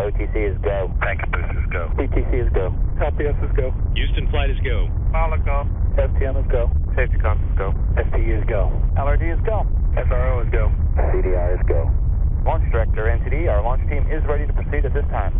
OTC is go. Packet boost is go. PTC is go. LPS is go. Houston flight is go. Pilot go. STM is go. Safety comms is go. STU is go. LRD is go. SRO is go. CDR is go. Launch Director, NTD, our launch team is ready to proceed at this time.